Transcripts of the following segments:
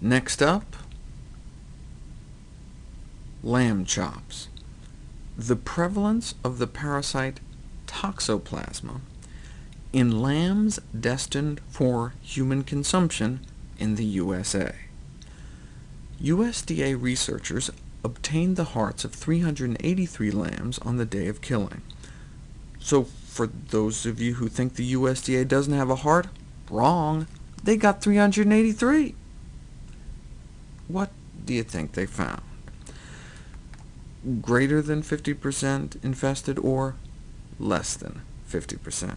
Next up, lamb chops. The prevalence of the parasite Toxoplasma in lambs destined for human consumption in the USA. USDA researchers obtained the hearts of 383 lambs on the day of killing. So for those of you who think the USDA doesn't have a heart, wrong. They got 383. What do you think they found? Greater than 50% infested, or less than 50%?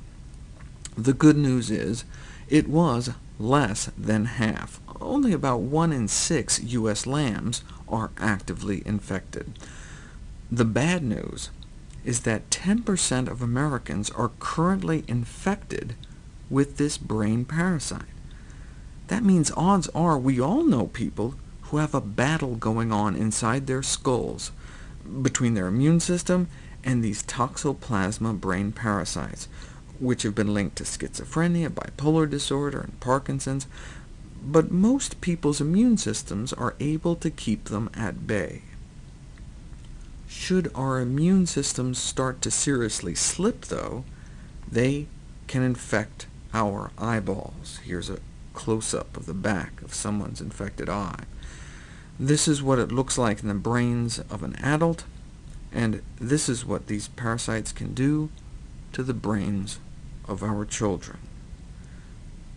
The good news is, it was less than half. Only about 1 in 6 U.S. lambs are actively infected. The bad news is that 10% of Americans are currently infected with this brain parasite. That means odds are we all know people who have a battle going on inside their skulls between their immune system and these toxoplasma brain parasites, which have been linked to schizophrenia, bipolar disorder, and Parkinson's, but most people's immune systems are able to keep them at bay. Should our immune systems start to seriously slip, though, they can infect our eyeballs. Here's a close-up of the back of someone's infected eye. This is what it looks like in the brains of an adult, and this is what these parasites can do to the brains of our children.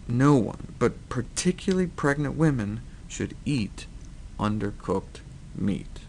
No one, but particularly pregnant women, should eat undercooked meat.